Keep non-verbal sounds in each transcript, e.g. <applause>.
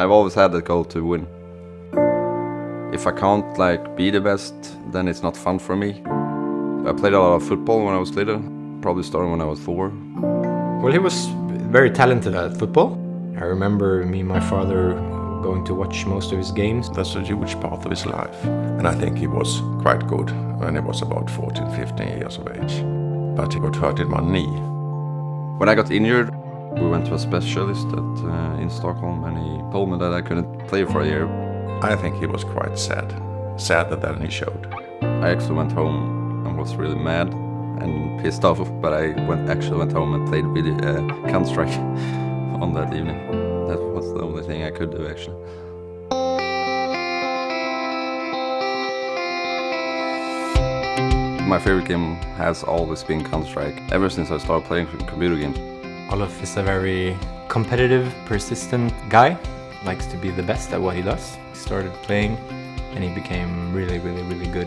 I've always had the goal to win. If I can't like be the best, then it's not fun for me. I played a lot of football when I was little, probably starting when I was four. Well, he was very talented at football. I remember me and my father going to watch most of his games. That's a huge part of his life. And I think he was quite good when he was about 14, 15 years of age. But he got hurt in one knee. When I got injured, we went to a specialist at, uh, in Stockholm and he told me that I couldn't play for a year. I think he was quite sad. Sadder than he showed. I actually went home and was really mad and pissed off, but I went, actually went home and played video, uh, Counter-Strike <laughs> on that evening. That was the only thing I could do actually. My favorite game has always been Counter-Strike, ever since I started playing computer games. Olof is a very competitive, persistent guy. Likes to be the best at what he does. He started playing and he became really, really, really good.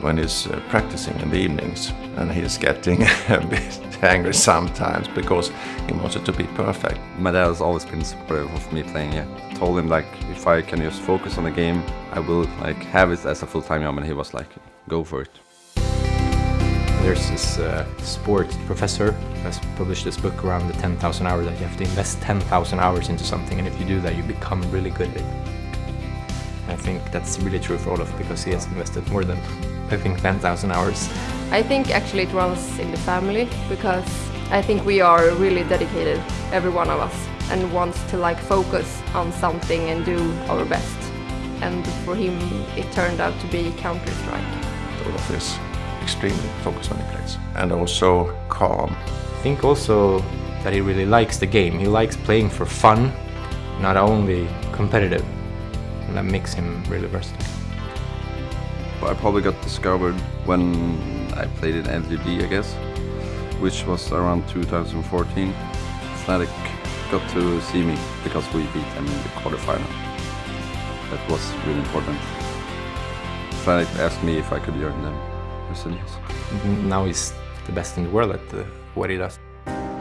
When he's uh, practicing in the evenings and he's getting <laughs> a bit angry sometimes because he wants it to be perfect. My dad has always been supportive of me playing, yeah. Told him like if I can just focus on the game, I will like have it as a full-time job and he was like, go for it. There's this uh, sport professor who has published this book around the 10,000 hours that you have to invest 10,000 hours into something and if you do that you become really good at it. I think that's really true for Olof because he has invested more than I think 10,000 hours. I think actually it runs in the family because I think we are really dedicated, every one of us, and wants to like focus on something and do our best. And for him it turned out to be Counter-Strike. Olof is extremely focused when he plays and also calm. I think also that he really likes the game. He likes playing for fun, not only competitive. And that makes him really versatile. I probably got discovered when I played in LGB, I guess, which was around 2014. Fnatic got to see me because we beat them in the quarterfinal. That was really important. Fnatic asked me if I could join them. I yes. Now he's the best in the world at what he does.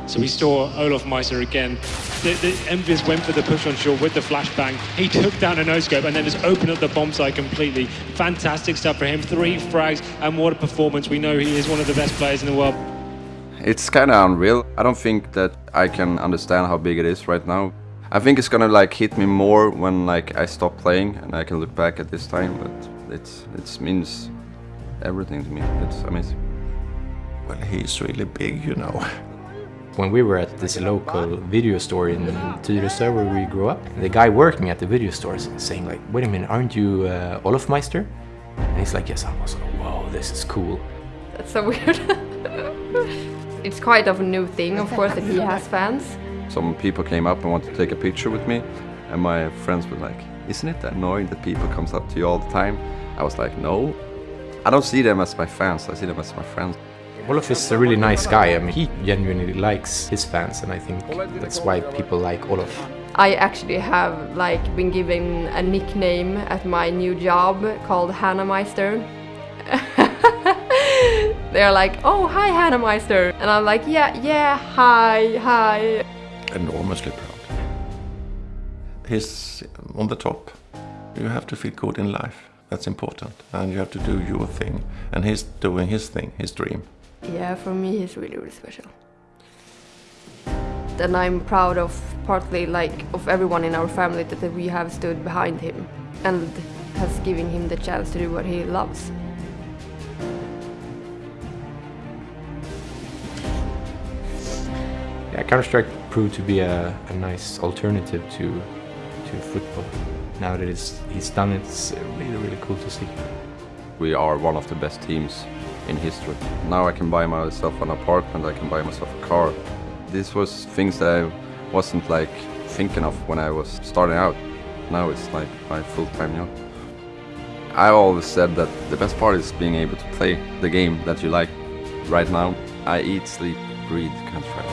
So we saw Olaf Meister again. The, the EnVyUs went for the push on short with the flashbang. He took down a no-scope and then just opened up the bomb site completely. Fantastic stuff for him. Three frags and what a performance. We know he is one of the best players in the world. It's kind of unreal. I don't think that I can understand how big it is right now. I think it's gonna like hit me more when like I stop playing and I can look back at this time, but it's it means everything to me. It's amazing. Well, he's really big, you know. When we were at this local video store in Tyresö where we grew up, the guy working at the video store is saying like, wait a minute, aren't you uh, Olof Meister? And he's like, yes, I was like, whoa, this is cool. That's so weird. <laughs> it's quite of a new thing, of course, that he has fans. Some people came up and wanted to take a picture with me, and my friends were like, isn't it annoying that people comes up to you all the time? I was like, no. I don't see them as my fans, I see them as my friends. Olaf is a really nice guy. I mean, he genuinely likes his fans, and I think that's why people like Olaf. I actually have like been given a nickname at my new job called Hannah Meister. <laughs> They're like, oh, hi, Hannah Meister. And I'm like, yeah, yeah, hi, hi. Enormously proud. He's on the top. You have to feel good in life. That's important. And you have to do your thing. And he's doing his thing, his dream. Yeah, for me he's really, really special. And I'm proud of partly like of everyone in our family that, that we have stood behind him and has given him the chance to do what he loves. Yeah, Counter-Strike proved to be a, a nice alternative to to football. Now that he's done it, it's really, really cool to see. We are one of the best teams in history. Now I can buy myself an apartment, I can buy myself a car. This was things that I wasn't like thinking of when I was starting out. Now it's like my full-time job. I always said that the best part is being able to play the game that you like. Right now, I eat, sleep, breathe Counter-Strike.